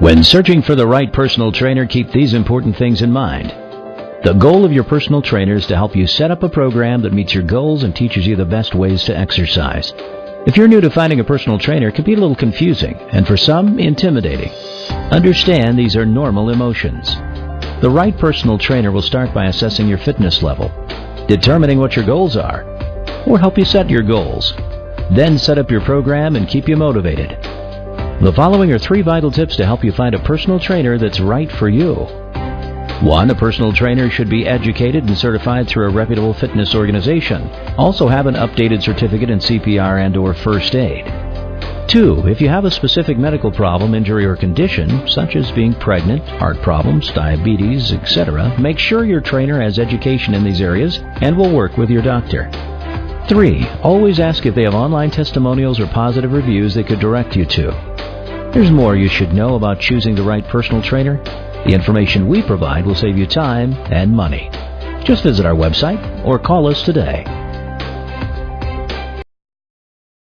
When searching for the right personal trainer, keep these important things in mind. The goal of your personal trainer is to help you set up a program that meets your goals and teaches you the best ways to exercise. If you're new to finding a personal trainer, it can be a little confusing and for some, intimidating. Understand these are normal emotions. The right personal trainer will start by assessing your fitness level, determining what your goals are, or help you set your goals. Then set up your program and keep you motivated. The following are three vital tips to help you find a personal trainer that's right for you. 1. A personal trainer should be educated and certified through a reputable fitness organization. Also have an updated certificate in CPR and or first aid. 2. If you have a specific medical problem, injury, or condition, such as being pregnant, heart problems, diabetes, etc., make sure your trainer has education in these areas and will work with your doctor. 3. Always ask if they have online testimonials or positive reviews they could direct you to. There's more you should know about choosing the right personal trainer. The information we provide will save you time and money. Just visit our website or call us today.